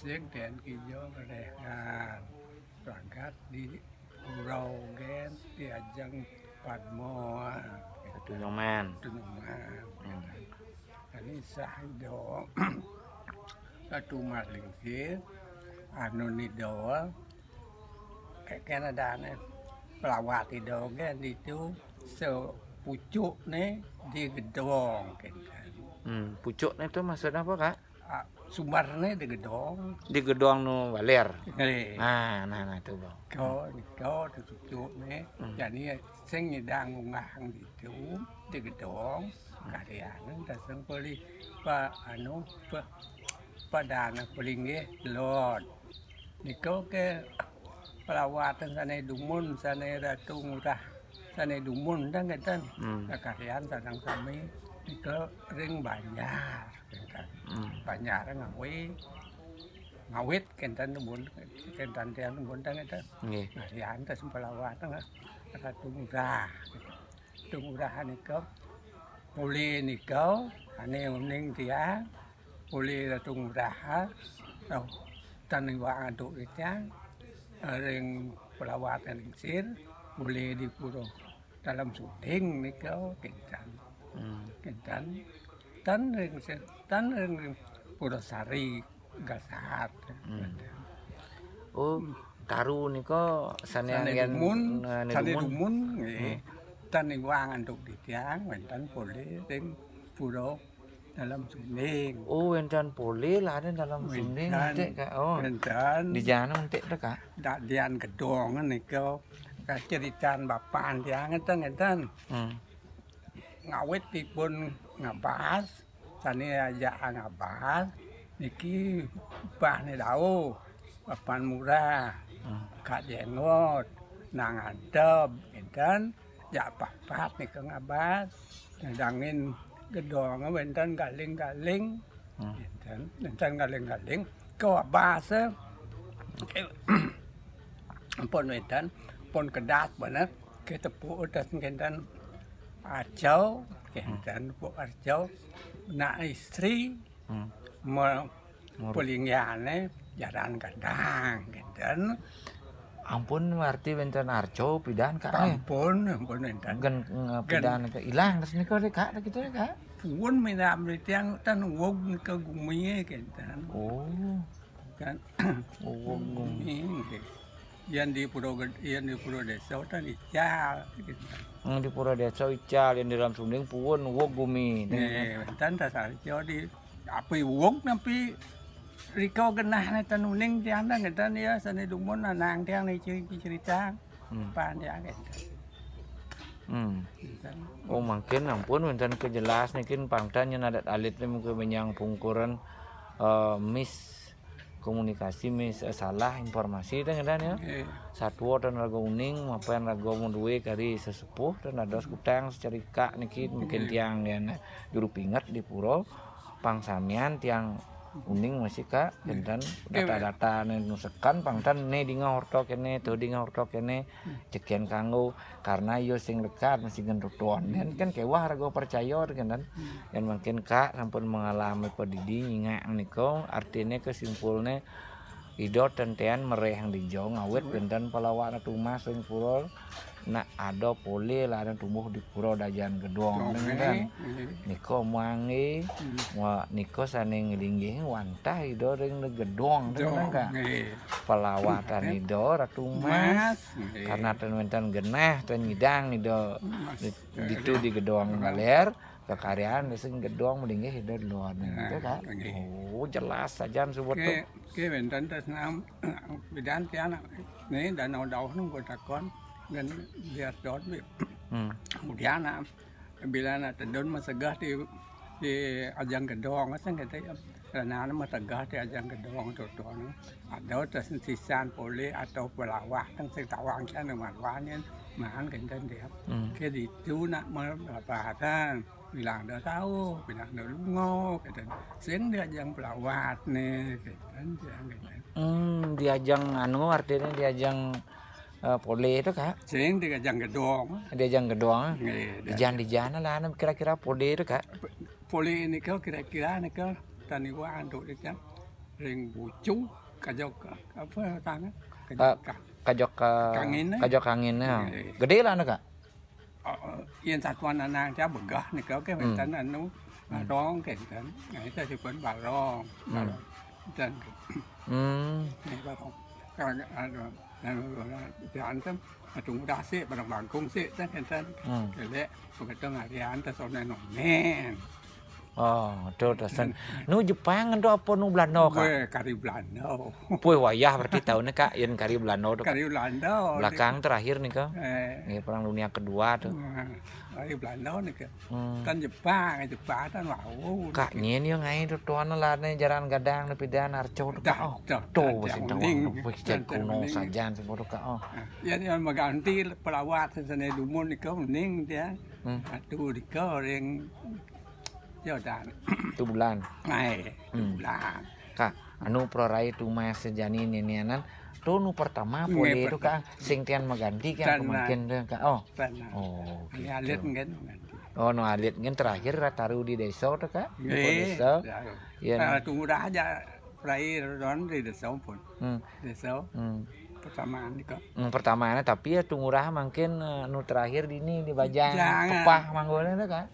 Siang dan kijo kerehan berangkat di Pulau Gen di ajang Padmo Itu nyoman. Tunungan Hmm. ini sahido satu maling sih anu nido kayak Canada nih pelawat itu kan itu sepucuk nih di gedong kan Hmm, pucuk itu maksudnya apa kak? Sumbernya di gedong Di gedung nu baler. Nih, Nah, nah, nah itu bang. có có được chụp chụp nè Ừ. và đi sinh đang ngang đi chú đi cái đó cả đi ăn nó ta sinh poli pa pada na poli nge lord ni có cái pelawatan sana dumun sana ratu murah sana dumun dan kan Hmm. kekarian sedang kami didol ring banyar kenten hmm. banyar ngawi ngawit kenten tembun kenten tiang tembun tangan itu nggih nah yang tes pelawat tengah ratu muda tungurahan niko boleh niko ane uning dia boleh ratu muda oh tanding wa aduk itu ring pelawat yang sir muli di dalam syuting niko kenten dan dan ring dan ring Purosari Gasat. Hmm. Oh, Taru nika sanengan mun eh, sane dumun nggih. Hmm. Dan wangan antuk didiang wonten pole ring Puro dalam sini. Oh, wonten pole lare dalam sini nggih Kak. Oh. Wonten di jana untik ta Kak? Dak dian gedong nika kacritan bapak tiang ngeten-ngeten. Hmm. Ngawet pun ngabas, sane aja ngabas, niki bah ni dau, papan murah. Hmm. kak jengot nang adep enten ya papat nih ke ngabas ngedangin gedong enten galing galing Hmm. enten enten galing galing ke abas pon enten pon kedat bener ke tepuk udah enten acau enten bu acau nak istri Hmm. pulingyane jalan kadang enten Ampun arti encan arco pidan kak. Eh. Ampun, ampun enten. Gen pidan ke ilang terus niko deh kak gitu deh kak. Pun minam di tiang tan wog ke gumi kenten Oh, kan. oh, gum. Gumi. Yang di pulau yang di pulau desa tan ical. Yang di pura desa ical yang di dalam sunding puun wong bumi. Nih dan dasar jadi apa wong nampi Riko genah nih tanuning tiang dan kita hmm. nih ya seni dumun nang tiang nih cerita. Cerita pan ya Hmm. Oh mungkin ampun mungkin kejelas nih kin pangtanya adat alit nih mungkin yang pungkuran uh, miss komunikasi mis eh, salah informasi dan dan ya. Eh, satwa dan raga uning maupun raga munduwe kari sesepuh dan ada sekutang secerika niki mungkin tiang yang juru pingat di puro pangsamian tiang uning masih kak. Dan data-data nusekan pangtan ne di ngahorto kene tuh di ngahorto kene cekian kanggo. Karena yo sing dekat masih gendutuan dan kan kewah raga percaya kan dan dan mungkin kak sampun mengalami pedidi nyingak niko artinya kesimpulnya Ido tentean mereh yang dijong awet benten pelawak tumah sing pura nak ada pole lah ada tumbuh di pura dajan gedong Oke. kan? niko muangi Hmm. wa niko sane ngelinggih wantah ido ring gedong kak Eh, pelawatan ido ratu mas. Karena ten wenten genah ten ngidang ido. Ditu di gedong galer kekaryaan sing gedong melinggih ido luar gitu kak Oke. oh jelas saja sebut tuh ke benten tas nam bidan tiana nih danau dauh nung kota dan biar dot bi hmm. kemudian na bila na tendon masegah di di ajang gedong. Asan kata karena na masegah di ajang gedong tu tu no ada tas sisan poli atau pelawah kan setawang kan dengan wanin mahan kan dia. Hmm. ke di tu nak merapatan bilang dah tahu bilang dah lungo kata sing dia ajang pelawat nih kata dia kata Hmm, diajang anu artinya diajang eh, pole itu kak sing dia ajang gedong diajang gedong Eh, di jalan di jalan lah kira-kira pole itu kak poli ini kau kira-kira ni kau tani wa antuk dia jam ring bucu kajok apa tangan kajok kajok Kangin, kajok kanginnya Iya. gede lah anak kak yên satuan anak cha begah nih kau ke Hmm. mentan anu rong ke kan nah itu pun balong Hmm. dan hmm ini balong kalau ada sih barang bangkung sih kan kan hmm. Kele begitu ngarian tas ona nomen oh do dosen nu Jepang ndo apa nu Belanda kak? Gue kari Belanda. Puy wayah berarti kak yen kari Belanda tuh Kak. kari Belanda belakang terakhir nih kak. Eh. Perang dunia kedua tuh Belanda nih hmm. kan Jepang Jepang wow ngai tuh tuan lah nih jalan gadang dan arco tuh tuh kuno semua tuh oh Ya pelawat dumun iko ning dia. Aduh bulan bulan. kak anu prorai tu mas tuh nu pertama boleh tuh kak sing tian maganti kan kemakin tuh kak oh oh Ini alit gitu. kan. oh nu alit kan terakhir rataru di desa tuh kak di Eh, desa ya. ya tunggu dah aja. Prai ron di desa pun. hmm, Desa hmm. persamaan iko. Hmm, pertamanya tapi ya tungurah mungkin eh, nu terakhir di ini di Bajang. Pepah manggolnya tuh kan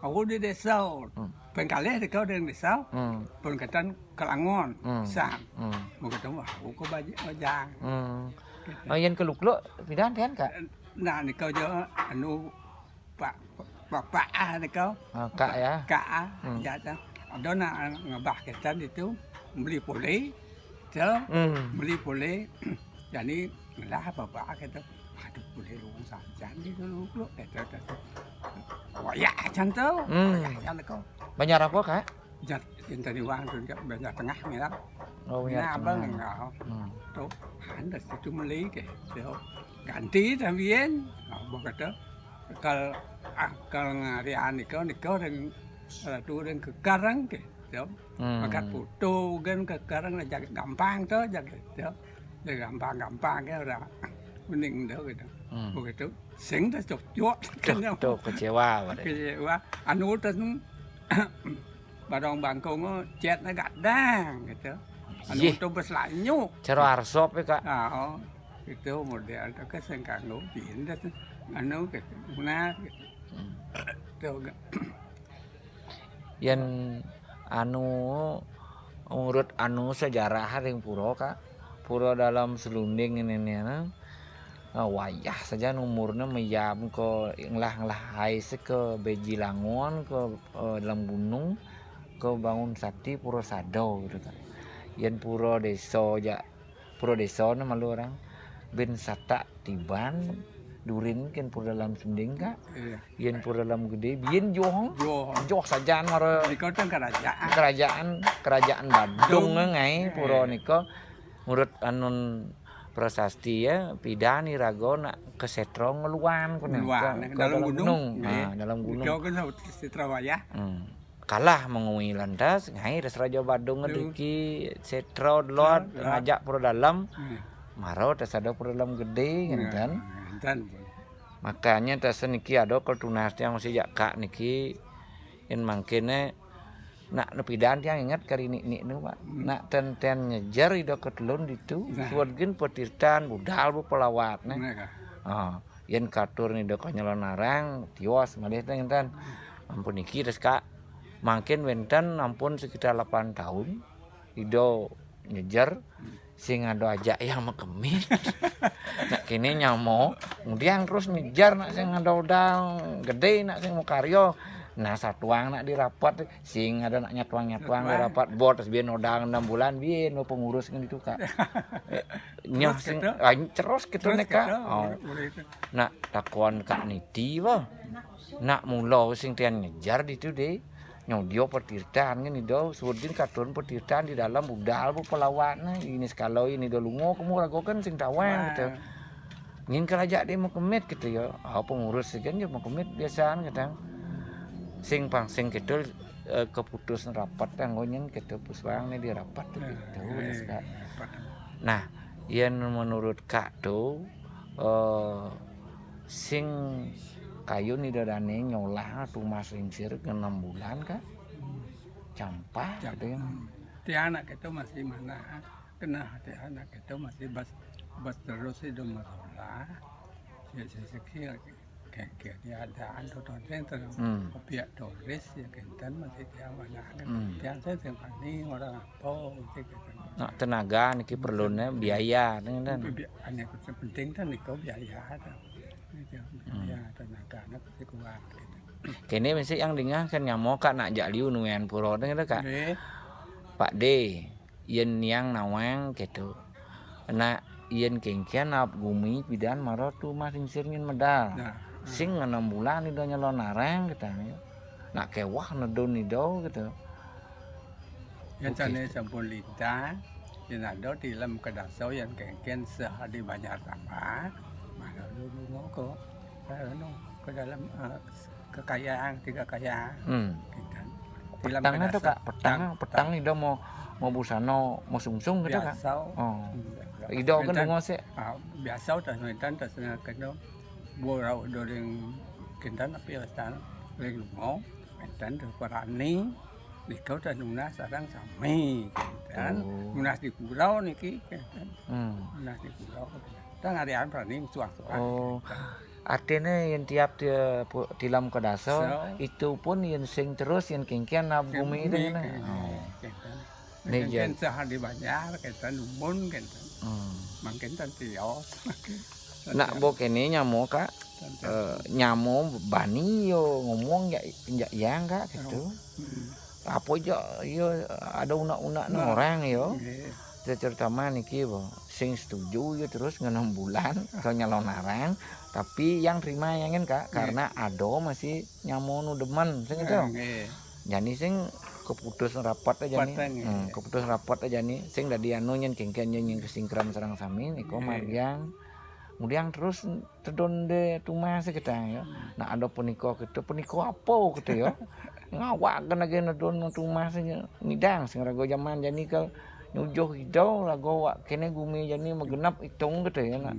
Aku di desa. Hmm. Pengkali iko di desa. hmm, Pun katan kelangon. Hmm. Sam. hmm, Mau ketemu aku ke bajang. hmm. oh yang keluk-keluk pidan kan kak Nah, ni kau jo anu pak bapak ah ni kau Ah, kak ya kak ah Hmm. ya dah. Ada nak ngebah kita itu beli pulih, tu hmm. beli pulih. Jadi lah bapak kata, aduh pulih lu saja ni dulu lu kata kata. Wah ya macam tu. Hmm. Ya ya kau. banyak apa kak Jat yang tadi wang tu jat banyak tengah ni lah. oh banyak Nah, abang engkau. hmm. tu anda situ beli ke tu ganti también abang kata kal akal ngarian kau ni kau dan tu dan ke karang ke tu Hmm. makat foto kan ke karang lah jaga gampang tu jaga tu jaga gampang gampang ke ora mending tu gitu hmm. begitu sing cok kan tuh, tuh kecewa berarti. kecewa anu tu barang bangkong cet na gadang gitu anu Ih, tu berselanyuk cero arsop ya kak Ah, itu model itu kan sengkang ngupin dah tu. Anu ke mana tu yang anu urut anu sejarah ring puro kak puro dalam selunding ini nih nah. Wayah saja umurnya meyam ke nglah nglah hai se ke bejilangon ke eh, dalam gunung ke bangun sati puro sado gitu kan. Yen puro deso ja puro deso na malu orang. Ben sata tiban durin kan puro dalam sending kak Iya. yen puro dalam gede bien johong. Jo, joh saja maro kerajaan. kerajaan kerajaan Badung ngai puro niko menurut anun prasasti ya pidani rago nak ke setro ngeluan kuno Luar, ke, dalam gunung. nah dalam gunung Sitrawaya. hmm. kalah mengui lantas ngai res raja Badung Aduh. ngeriki setro Ya. ngajak puro dalam maro tes ada puro dalam gede kan kan makanya tes niki ada kalau tunas yang masih jakak niki yang mangkene nak nepidan yang ingat kari nik nik nu pak. Nak ten ten nyejar ida ketelun itu Nah. suargin petirtan budal bu pelawat mereka. ah yen katur nih dok nyelon narang tiwas malih teh enten ampun niki terus kak. Mangkin wenten ampun sekitar 8 tahun ido nyejar sing ada aja yang mekemit nak kini nyamo kemudian terus ngejar nak sing ada udang gede nak sing mau karyo nah satuang nak dirapat sing ada nak nyatuang nyatuang. Nyatuang. dirapat. Bot terus biar udang enam bulan biar mau pengurus kan itu kak. Eh, nyah sing gitu? ah, terus gitu nih kak. oh. Nak takuan kak niti bah nak mulo sing tian ngejar di itu deh nyodio petirtan kan itu surdin katun petirtan di dalam budal bu pelawat nah ini sekalo ini do lungo kamu rago kan sing tawang gitu. Ngin kerajaan dia mau kemit gitu ya ah pengurus kan dia mau kemit biasaan kadang sing pang sing gitu eh, keputus rapat anggonya gitu puswang nih di rapat tuh gitu Terus, Kak. dapat. Nah, yang menurut Kak tuh eh sing kayu nih dadane nyolah tuh mas ringsir ke enam bulan kak. Campah gitu ya hati anak itu masih mana? Kena hati anak itu masih bas bas terus itu masalah. Ya sesekali dia ada ando tonten terus pihak Doris ya kenten masih dia mana kan yang saya sempani orang apa gitu Nak tenaga niki perlunya biaya hanya penting kan biaya ada itu biaya tenaga anak pasti kuat gitu kene mesti yang dengar kan nyamo kak nak jak liu nuan puro dengan kak. Pak D yen yang nawang gitu. Na yen kengkian ap gumi pidan maro tu masing medal. Nah sing enam bulan itu nyelon narang kita nak kewah nedon nido gitu. Yang Oke. sana sampun lita yang ada di dalam kedasau yang kengken sehari banyak apa. Mana dulu ngoko no ke dalam eh, kekayaan tiga kekayaan. Hmm. petangnya tuh kedasau. kak petang petang. nido mau mau busano mau sungsung gitu kak? Biasa oh. Ido kan dungo sih? Ah, biasa udah nonton terus na borau doreng kentan tapi asal reng lungo kentan terus parani di kau dan nunas sarang sami kentan Oh. nunas di pulau niki kentan hmm. nunas di pulau kita ngarian parani suak suak Oh. Artinya yang tiap dia tilam ke daso So. itu pun yang sing terus yang kengkian na bumi itu kan. Oh. kentan sehari banyak kentan lumun kentan Hmm. makin tan tios Nak bo kene nyamo kak. Eh, nyamo bani yo ngomong ya ya yang kak gitu. Apa aja yo ada unak-unak Nah. orang yo. terutama niki bo sing setuju ya terus ngenam bulan ke nyalon narang tapi yang terima yang kak karena ado masih nyamonu demen sing itu. Jadi sing keputus rapat aja nih hmm, iya. keputus rapat aja nih sing dari anu nyen kengken nyen kesingkram serang sami niko Iya. Kemudian terus tedon de tumas kita ya. Nah ada puniko gitu. Puniko apa gitu ya? Ngawak kan lagi nedon tumas ngidang sing rago zaman jadi ke nyujuh hidau lago wak kene gumi jadi megenap hitung gitu ya nak.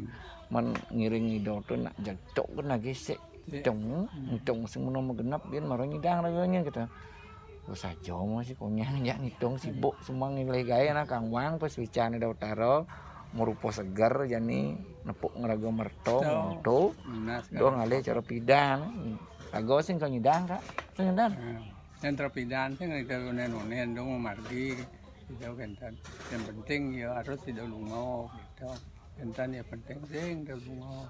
Man ngiring hidau tuh nak jatuh kan lagi sik hitung hitung sing menawa megenap biar marah ngidang ragonya gitu. Terus aja masih punya ya ngitung sibuk semua nilai gaya nah kang wang pas bicara da utara merupa segar jadi nepuk ngerago merto merto do ngalih cara pidan. Lago sing kang ngidang kak. Sing ngidang yang terpidana sih nggak ada unen-unen dong margi gitu kentan. Yang penting ya harus tidak lungo gitu. Kentan ya penting sih tidak lungo.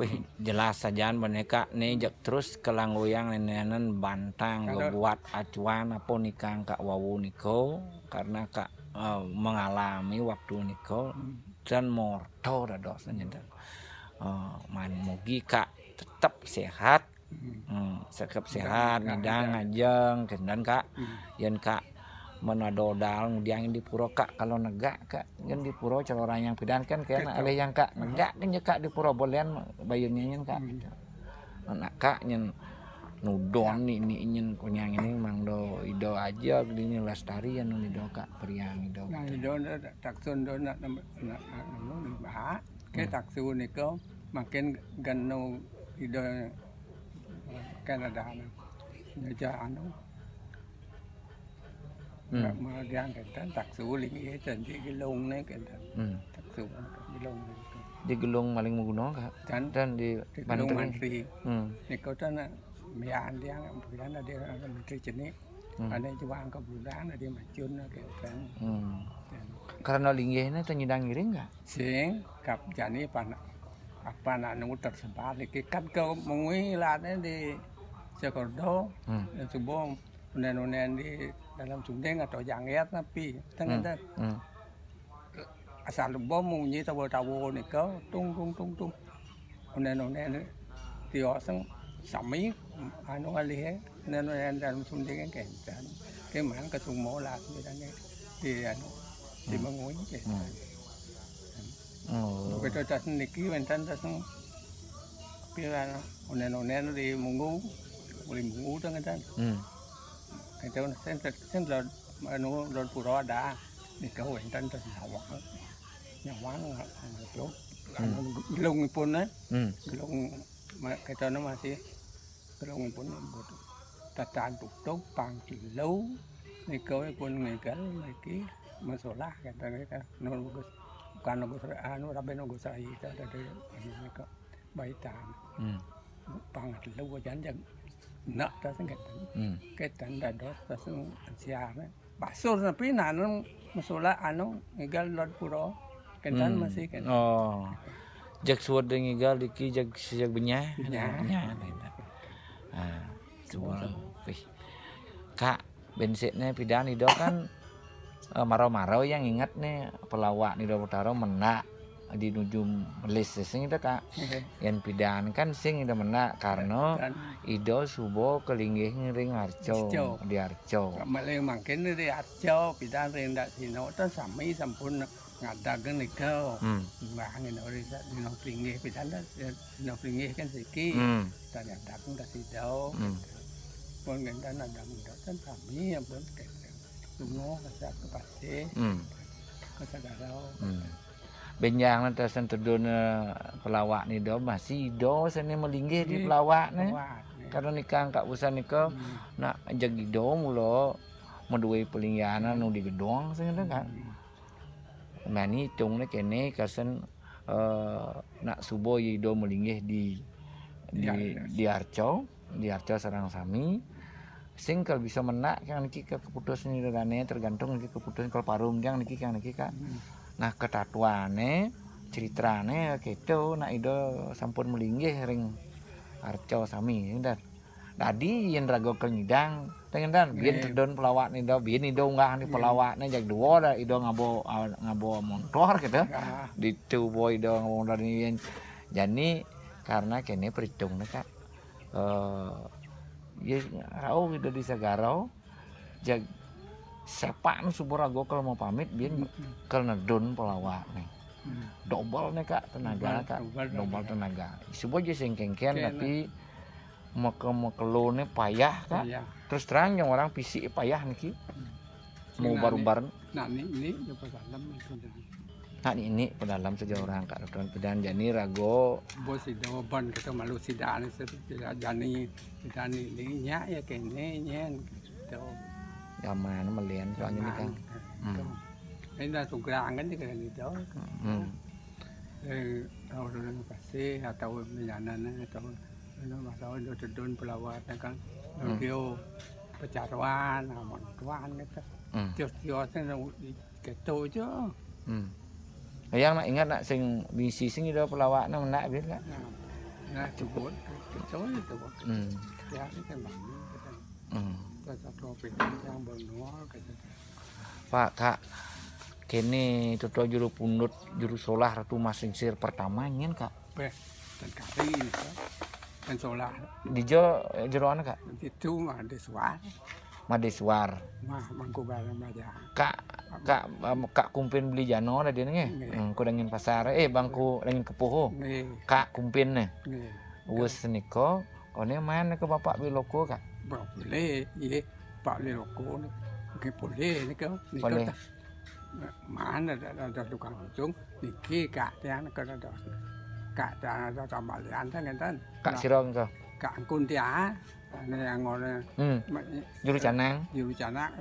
Wih, jelas saja boneka nih jak terus kelanggoyang nenenan bantang gue buat acuan apa nikang kak wawu niko. Karena kak eh, mengalami waktu niko dan morto dados nyendan uh, man mugi kak tetap sehat hmm, sekep sehat Enggak, ngidang ngajeng kendan kak Hmm. yen kak menadodal diangin di puro kak kalau negak kak kan di puro kalau orang yang pidan kan kayak Gitu. alih yang kak negak kan ya kak di puro bolehan bayunnya kak Hmm. gitu. anak kak nyen nudon nih nih nyen kunyang ini mang do. Ido aja gini lestari yang ido kak. Priang ido. Nah itu nak taksun do nak nak nak bah ke taksun niko makin gano itu Kanada na Naja ano Hmm. mà đang kentan taksu lingi janji gilong ne kentan Hmm. taksu gilong di gelung maling menggunakan kak. Dan di di Banten mantri. Hmm. ni kau tan mian dia bulan dia menteri jenis Hmm. ada juang ke bulan dia macun kentan Hmm. karena linggihnya ternyidang ngiring nggak sing kap jani pan apa nak nunggu tersebar lagi kan kau mengui lah di Jakarta hmm. dan subuh unen-unen di dalam sundeng atau jangget tapi tengah Hmm. asal bom munyi tawo tawo ni kau tung tung tung tung unen unen tio sang sami anu ali he unen unen dalam sundeng kan kan keman ketung mola ni dan di anu di mengui ke Oh. begitu tas niki mentan tas pira unen unen di mungu boleh mungu tengah kan Hmm. itu sen sen lo anu lo pura ada ni kau mentan tas nyawa nyawa itu gelung pun eh Hmm. gelung kita ini masih berung pun tetan pang pangcilu nikau pun ngegal lagi masalah kita kita nunggu bukan nunggu anu tapi nunggu saya itu ada di sini kok bayi tan pangcilu wajan jam nak tasing kita kita tidak dos siapa pasur tapi nanu masalah anu ngegal lor puro kita masih kan oh Jak dengan gal diki jak sejak. Benyah. Benyah. Ah, coba. Wih. Kak, bensinnya pidan itu kan eh, marau-marau yang ingat nih pelawak nih Utara menak di nujum melis sing itu kak yang pidan kan sing itu menak karena kan ido subo kelinggih ngering arco di arco Malay mangkin dari arjo pidan rendak sino ta sami sampun ngadagen niko hmm. Bangin ori sa dino pringgih pidan da dino pringgih kan siki Hmm. ta ngadagen ta sidau Hmm. pun ganda ada muda kan kami yang pun semua kasa kepasti Hmm. kasa garau Hmm. Benjang nanti sentudun pelawak ni do masih do sini melinggih di Iya. pelawak ni. kuat Karena nikah kak usah nikah nak jagi do mulo meduai pelinggianan nu di gedong sing kan. Mani tung ni kene kasen eh, nak subuh ye do melinggih di di di Arco, di Arco sarang sami. Sing kalau bisa menak kan niki ke keputus ni dane tergantung niki keputus kalau parum yang niki kan niki kak. Nah ketatuane ceritane gitu nak ido sampun melinggih ring arco sami dan tadi yen rago tengen dan Nggih. terdon pelawak nih do biyen ido nggak nih pelawaknya jag dua dah ido ngabo ngabo motor gitu. Ah, di tubuh ido ngabo motor yen. Jadi karena kene perhitung nih kak. Ya rau ido di Sagarau jag sepak nu subur rago kalau mau pamit biyen karena don pelawak nih double nih kak tenaga kak. double tenaga. Sebuah aja sing kengken Ken. tapi meke mekelo nih payah kak. Iya. Terus terang yang orang fisik payah nih mau Sing baru bareng nah ini ini dalam itu nah ini pedalam saja orang kak. Tuan pedan jani rago. Bos itu ban kita malu sidak ni tidak jani tidak ni ni nya ya kene nyen. Gitu. Zaman melian soalnya nih kang. Hmm. ini dah sugrang kan juga gitu. Hmm. eh orang pasti atau menyanan atau itu masalah itu terdun pelawat kan Hmm. dia pecaruan amon tuan gitu Hmm. tios-tios itu gitu aja hmm. yang nak ingat nak sing bisi sing itu pelawak nak nak biar kak nah cukup gitu itu hmm. ya kita hmm. kita topik yang benua gitu Pak kak kene tutu juru pundut juru solah ratu masingsir pertama nyen kak dan kari gitu dan solar dijo jeroan kak? Itu mah ada suara madeswar mah mangku barang aja kak kak em, kak kumpin beli jano ada dia nih Nggih. hmm, ku dangin pasar. Eh bangku dangin kepuho nih kak kumpin nih. Nih wes niko. Kone main ke bapak biloko kak? Boleh ye pak le loko ni ke boleh ni ke ni Boleh. mana ada ada tukang ujung. Niki kak. Tiang ke ada kak ta ta bali an cả ngenten kak sira to kak kuntia này ngồi ừ. dù chả nắng dù chả nắng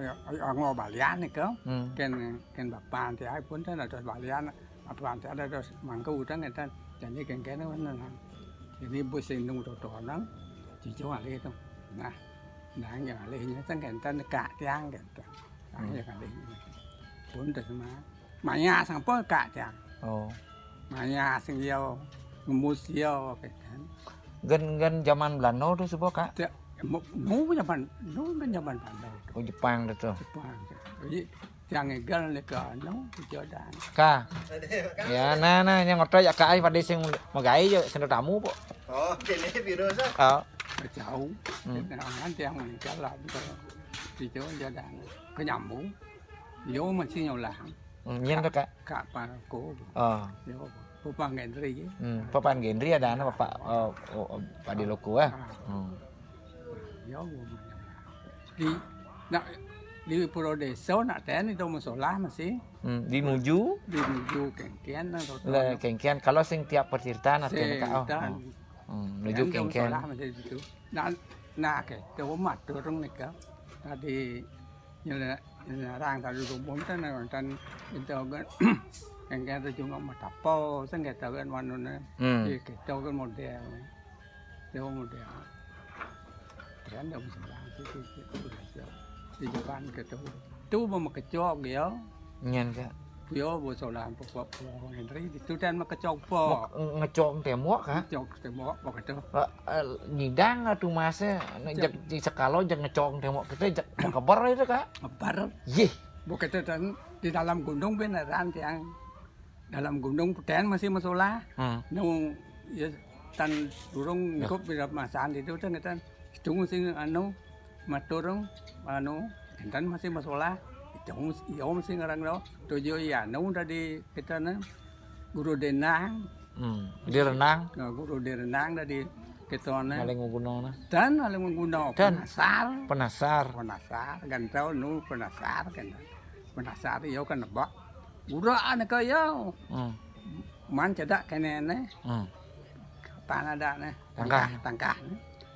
ngồi bà lian này cơ. Ừ. ken ken bà bàn thì ai cuốn thế là cho bà lian bà bàn thì ai cho mang câu thế người ta cho nên ken cái nó vẫn là thì đi buổi sinh nung tổ tổ nó chỉ cho hòa lên thôi. Nè nè nhà lên nó tăng người ta cả trang người ta dạ, anh nhà lên cuốn được mà. Mà nhà sang bớt cả trang mà nhà sang yêu museo ke kan gen gen zaman Belanda tu sebab kak tak no zaman no gen zaman Belanda oh Jepang tu tu Jepang jadi yang gan le ka no Jordan ka ya na na yang ngotot ya ka ai pada sing magai je sing tamu po oh kene biru sa oh jauh nanti yang meninggal lah thì chỗ gia đàn. Có nhầm muốn vô mà xin nhiều làng nhân đó cả. Cả bà cố ờ. Vô Pupang Gendri. Hmm, Papan Gendri ada anak Bapak oh, oh, oh, Pak di Loko ah. Hmm. Di nak di Pulau Desa nak ten itu masalah masih Hmm, di Nuju di menuju kengkian le kengkian kalau sing tiap perceritaan atau oh. dan Hmm, Nuju kengkian. Nah, nah ke, coba mat turun nih kan. Tadi nyala nyarang tadi rumpun kan kan itu engkang juga mau tapo sengketa kan manuna hmm. iya, kita kan model. Dia model. Kan dia bisa langsung itu belajar di depan ketemu itu mau kecok ya. Nyan kak. Yo bo solan po Henry, itu ngentri ditudan makecok po ngecok temok ka ngecok temok po kedo eh, nyidang atu masa, jak di sekalo jak ngecok temok kita jak kebar itu ka kebar yeh bukan itu dan di dalam gunung beneran tiang dalam gunung ten masih masola hmm. nung ya tan durung ngikut bila masan itu kan kita chúng sing anu maturung anu dan masih masalah. Chúng iyo masih ngarang đó tôi yo ya nung tadi kita na guru denang. Hmm. di renang eh, guru denang tadi kita na paling gunung nah dan menggunakan Dan. penasar. Penasar. Penasar kan tahu nu penasar kan penasar yo kan nebak Ura anak kaya hmm. man cedak kene ne Hmm. tan ada nih Tangkah. tangkah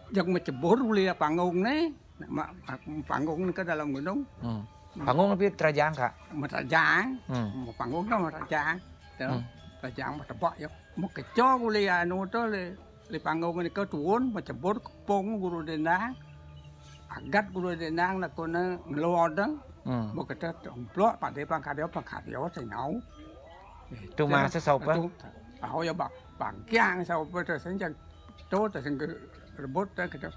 yang mencebur uli panggung nih Ma- ma- panggung ke dalam gunung Hmm. panggung tapi terajang kak merajang hmm. panggung kan merajang tuh Hmm. merajang tebak ya một cái cho uli anu to le le panggung ini ke tuun mencebur kepung guru denang agat guru denang là con ngelot đó hmm. Một cái tết plot pada pangkadio pangkadio thì nấu itu masa sopa Ako yung bak bangkyang sa operator sa inyo. To, ta sing rebut ta kita.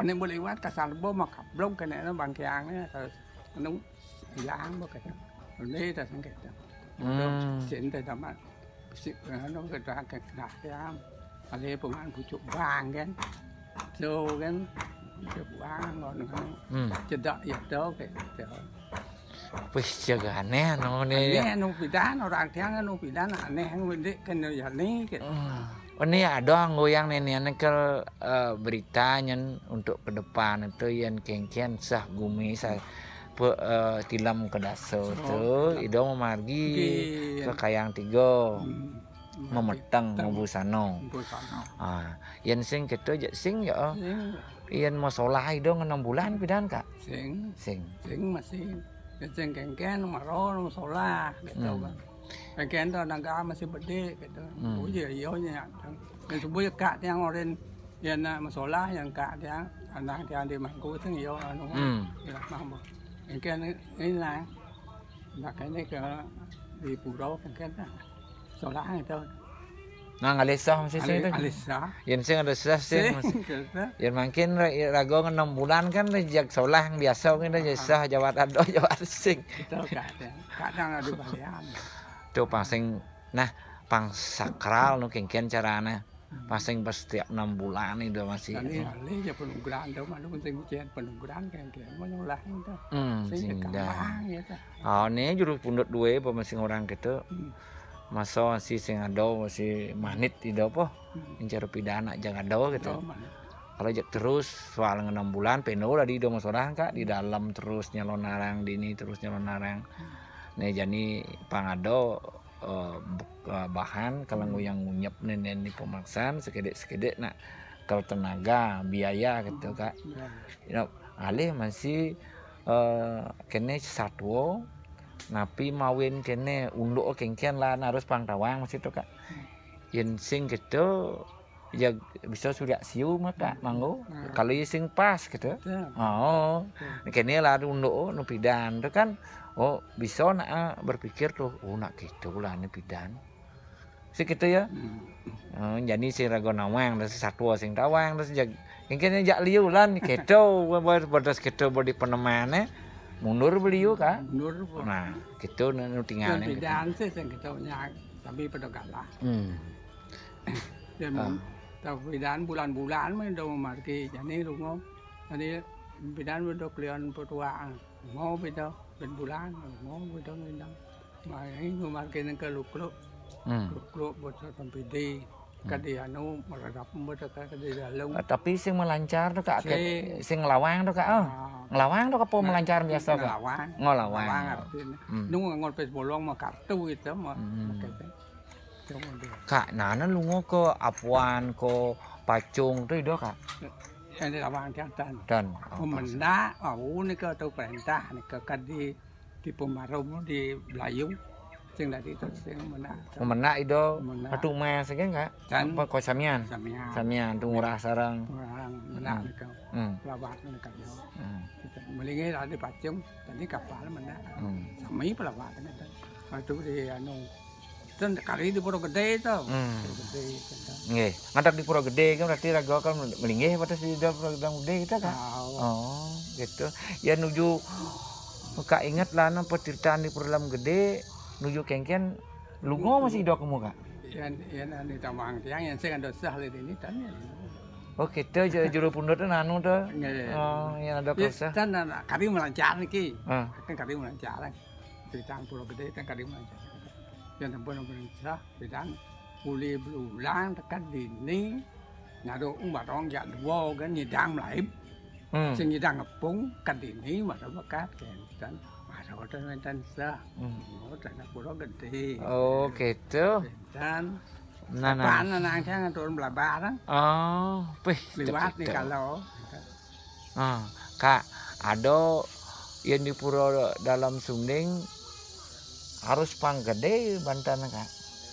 Ano mo liwat kasal bo makablog ka na bangkyang niya. Sa anong ilang mo kita. Ano ta sing kita. Hmm. Sin ta tama. Si ano ka ta ka na ya. Ale pengan pucuk bang kan. So kan. Pucuk bang ngon kan. hmm. Cedak ya to ke. wih jaga aneh no nih Ini anu pidan anu pidan aneh ya gitu. Hmm. Oh, ada goyang nenek ke eh, beritanya untuk ke depan itu yang kengkian sah gumi sah pe, eh, tilam ke daso tuh ido memargi ke kayang tiga memeteng membusano Busano. ah yang sing gitu aja sing ya Yang masalah itu enam bulan pidan kak sing sing sing masih sing kengken maro sola gitu Hmm. kan. Kengken to nangka masih gede gitu. Hmm. Oh iya iya nya. Dan sebuah kak yang orang yang masalah yang kak yang anak yang di mangku itu iya anu. hmm. Ya mambo. Kengken ini lah. Nak ini ke di pulau kengken sola itu. Nah ngalesah masih sing itu Alisa. yang sing ada sah sing masih Sing gitu. Ya makin ra- rago enam bulan kan jak solah yang biasa kan dah sah jawat ado jawat sing. Itu kadang kadang ada balian. Tuh pasing nah pang sakral nu kengkian carana. Pasing pas setiap enam bulan itu masih. Ini ali ya penungguran tuh mana pun sing ujian penungguran kan kan menyolah itu. Hmm, Sing dah. ya. Oh, ini juru pundut dua apa masing orang gitu. Hmm. Masa si sing ado masih manit tidak apa. Hmm. Mencari pidana jangan ado gitu. Kalau jak terus soal enam bulan penuh lah di dong sorang kak di dalam terus nyalon narang di ini terus nyalon narang. Nih jadi pangado eh, buk- eh, bahan kalau yang ngunyep nih ini pemaksaan sekedek sekedek nak kalau tenaga biaya gitu kak. You know, alih masih eh kene satwo napi mawin kene unduk kengkian lah harus pangtawang masih tuh kak. Yen sing gitu ya bisa sudah siu manggo. Hmm. kalau yang sing pas gitu. Itu. oh. Kene lah unduk nu pidan. Itu kan oh bisa nak ah, berpikir tuh oh nak gitu lah ini pidan. Sih gitu ya. Hmm. Oh, jadi si rago nawang si satwa sing tawang terus jag kene jak liu lan keto berdas keto bodi penemane mundur beliau kan Nur pun. nah gitu nu Dan tinggalnya gitu. bidan sih sing kita nyak tapi pada kalah. hmm. Dan Ah. tapi bidan bulan-bulan main do marki jadi rungo. Jadi bidan udah kalian pertua. Mau beda ben bulan mau beda beda. Mai marki nang keluk-keluk Hmm. keluk bocah tampidi. Kadi anu kadi dalung. Ah, tapi sing melancar tuh kak Si- Kayak sing ngelawang tuh kak oh ngelawang tuh apa melancar biasa kak Ngelawan. ngelawang Ngelawan artinya. Hmm. Ngon pes bolong mah kartu itu mah. Hmm. Kak nana lungo ke apuan ke pacung tuh itu kak yang lawang tiang dan dan oh, Pemenda, oh ni ke tu perintah ni ke kadi di Pemarum di Belayu. Sing dari itu sing mena. Pemenak itu atu mes kan kak apa kau samian Samia. samian tu murah sarang Orang mena Hmm. ni ke hmm. pelawat ni ke yo. hmm. Melingi ada pacung, tadi kapal mena. hmm. Sami pelawat ni tu. Itu di anu. Dan kali di Pura Gede tu. hmm. Pura Gede. Nggih, ngadak di Pura Gede kan berarti raga kan melinggih pada di Pura Gede kita kan. Oh, gitu. Ya nuju Kak ingat lah no perceritaan di Pura Dalam Gede nuju kengken lu masih hidup kamu kak yan yang ini tamang tiang yan saya kandung sah lihat ini tanya Oke, itu juru pundur itu nanu itu. Oh, yang ada kursa. Ya, kan kami melancar lagi. Kan kami melancar lagi. Pulau gede kan kami melancar. Yang tempat yang melancar, kita yang pulih berulang dekat dini. Nado umat orang jak dua kan nyidang melaib. Hmm. Sing nyidang ngepung, kat dini, maka-maka, kan. Dan masa kota mentan sah. hmm. Oh, tanah pulau gede. Oh, gitu. Dan Nah, nah. apaan anak saya turun belabar Oh, pih. lewat nih kalau. Ah, Kak, ada yang di Pura Dalam Sunding harus pang gede Banten kak.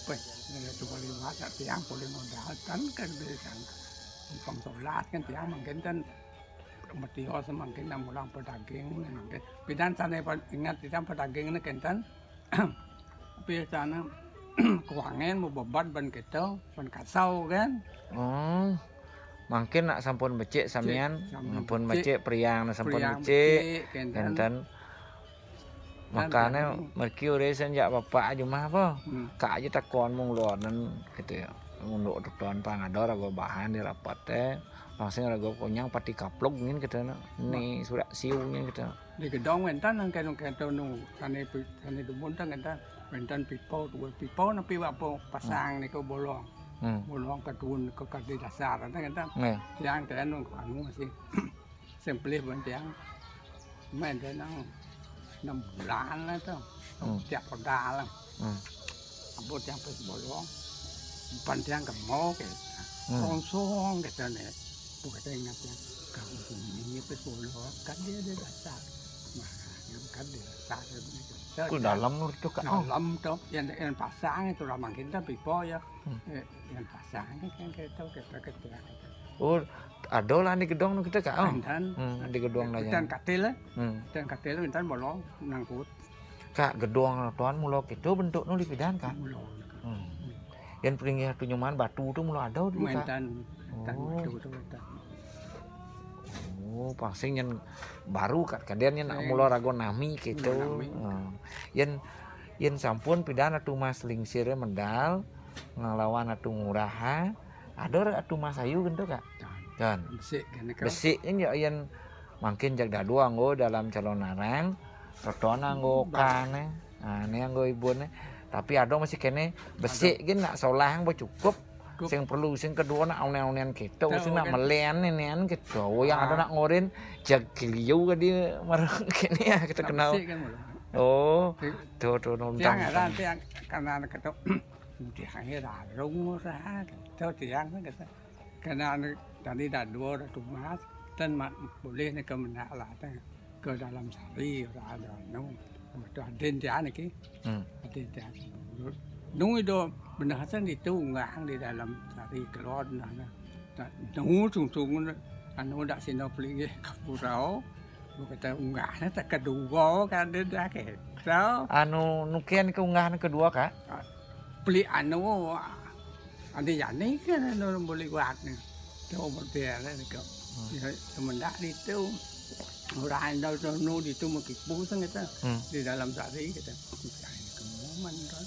Wih, ini cuma lima tak tiang boleh modal kan kan dia kan pang solat kan tiang mungkin kan enam bulan pedagang mungkin bidan sana ingat tiang pedagang ini kan kan biasanya keuangan mau beban ban kita ban kasau kan Oh, mungkin nak sampun becik samian, sampun becik. priang sampun becik. kan kan Enten makanya merki ure senjak bapak aja mah apa kak aja takon mung luaran gitu ya untuk tuan pangador rago bahan di rapat teh Masih ada gue konyang pati kaplok ngin kita na. Ni surat siu ngin kita. Di gedong wentan nang kaya nung kaya tau nung tani tani dubun tang wentan. Wentan pipo tuwe pipo na piwa pasang hmm. ni kau bolong. Hmm. Bolong katun tuun ke kardi dasar tang wentan. Tiang kaya nung anu masih sempelih pun tiang. Main kaya nang enam bulan lah tau. Hmm. Tiap perda lah. Apo tiang pas bolong. Pantiang kemau kaya. Kongsong kaya tau tiang kamu ini pas bolong kan dia ada dasar yang kan dia dasar ku dalam nur itu oh dalam tu yang yang pasang itu ramang kita pipo ya. Eh, yang pasang kan kita kita kita oh ada lah di gedong kita kak oh dan hmm, di gedong lah dan katil lah hmm dan katil dan bolong nangkut kak gedong tuan mulo gitu bentuk nu dipidan kak bolong hmm. yang peringgi satu nyuman batu tuh mulo ada dulu kak dan Oh. betul betul dan Oh, pangsing yang baru kan kalian yang nak Sing. mula rago nami gitu. Yen yen sampun pidana atu mas lingsire mendal ngelawan atu nguraha. Ada atu mas ayu gitu kak. Dan besik kan besi ini ya yen makin jag dadu anggo dalam calon narang. Roton anggo kane. Ini anggo ibune. Tapi ada masih kene besi gini nak solah yang Cukup. Sing perlu sing kedua nak aunen-aunen gitu, sing nak melen-nenen gitu. Oh yang ada ah. nak ngorin jagilio ke dia kene ya kita kenal. Oh, tuh tuh nonton. Tiang ada tiang karena anak itu tiangnya darung lah, tuh tiang kita karena anak tadi dah dua dah tumbas dan boleh nak kemenak lah ke dalam sari ora ada nong. Tuh hmm. ada tiang lagi, ada tiang. Nung itu benar hasan itu ngang di dalam sari keluar nah nung sung sung anu dak sino peli kapurau Kata unggahnya tak kedua kan dia dah ke. So, anu nukian keunggahan kedua kak beli anu ada yang ni kan anu boleh buat ni. Tu betul lah kau. Ya semendak itu orang dah tu nu di tu mungkin pusing kita hmm. di dalam sari kita. Kemudian kan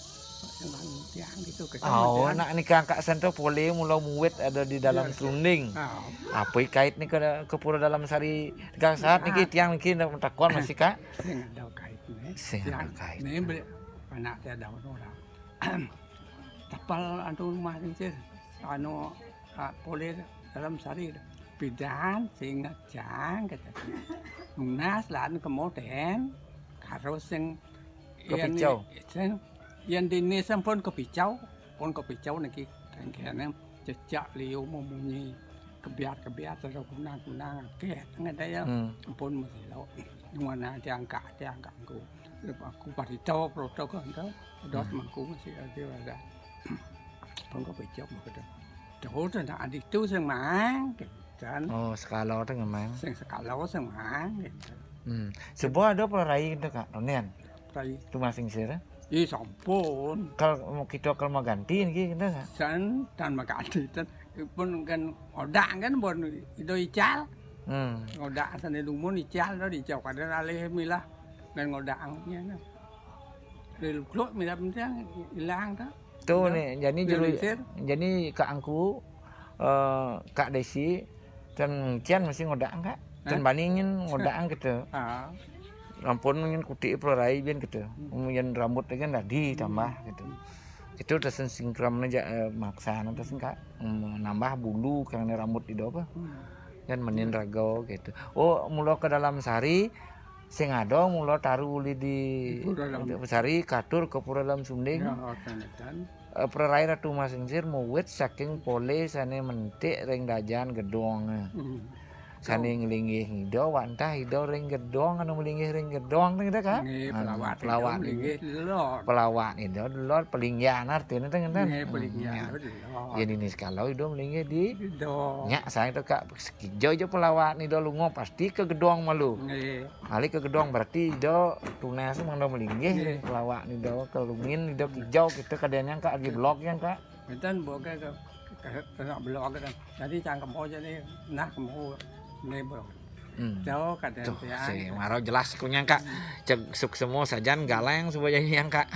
oh nak ni kakak sento boleh mula muwet ada di dalam Iya, serunding Ah, apa kait ni ke ke pura dalam sari tiga saat ni tiang ni nak takon masih kak sing ada kait ni. sing ada kait ni beli anak dia dah orang. Tapal anu rumah ni je. Anu ah, boleh dalam sari bidan sing jang kata. Munas lan kemudian karo sing Kepicau. Sing yang yang dini sempon kebicau pon kebicau niki tengkene jejak liu mau muni kebiat kebiat terus guna guna ke ngene ya sempon hmm. mesti lo mana diangka diangka aku lepas aku pada tahu protokol itu dos hmm. mengku mesti ada ada pon kebicau mau kedok terus ada adik tu semang dan oh sekalau dengan mang sing sekalau semang Hmm. Sebuah ada perai itu kak, Ronian? Perai. Tu masing-masing đi sampun Kalau kita kalau mau ganti ini kita nggak? san tan mà cả thì tan pun kan odak kan bon itu ical Hmm. ngodak sana lu mun ical đó đi chọc ada ale mila dan ngodak nya na Lalu keluar mila mentang hilang dah. Tuh nih, jadi juru, jadi kak angku, eh, kak Desi, dan Cian mesti ngodak enggak? Dan Hah? bandingin ngodak gitu. Ah, Ampun mungkin kuti pelarai bian gitu. Kemudian rambut kan tadi tambah gitu. Itu udah sinkron aja eh, maksa nanti kak nambah bulu karena rambut di apa hmm. kan menin ragau gitu. Oh, mulo ke dalam sari sing ado mulo taruh uli di sari katur ke pura dalam sunding. Ya, kan dan Eh, Perai ratu masingsir muwit saking pole sane mentik ring dajan gedong. hmm. Sane ngelinggih hido wantah hido ring gedong anu melinggih ring gedong kita kan. Nge Anu, pelawat pelawat nge lor. pelawat itu lor pelinggian artinya itu kan. Nge pelinggian. Jadi nih kalau hido melinggih di nya saya itu kak sekijo aja pelawat do lungo pasti ke gedong malu. Nge Kali ke gedong berarti do tunas mang do melinggih pelawat do kelungin nih do kijau kita kadang kak lagi blok yang kak. Dan buat ke ke ke ke blok kan. Jadi cangkem aja nih nak mau nge blok. Hmm. Jauh kadang Tuh, ya. si Maro jelas kunyang kak. Cek suk semua sajan galeng supaya yang kak.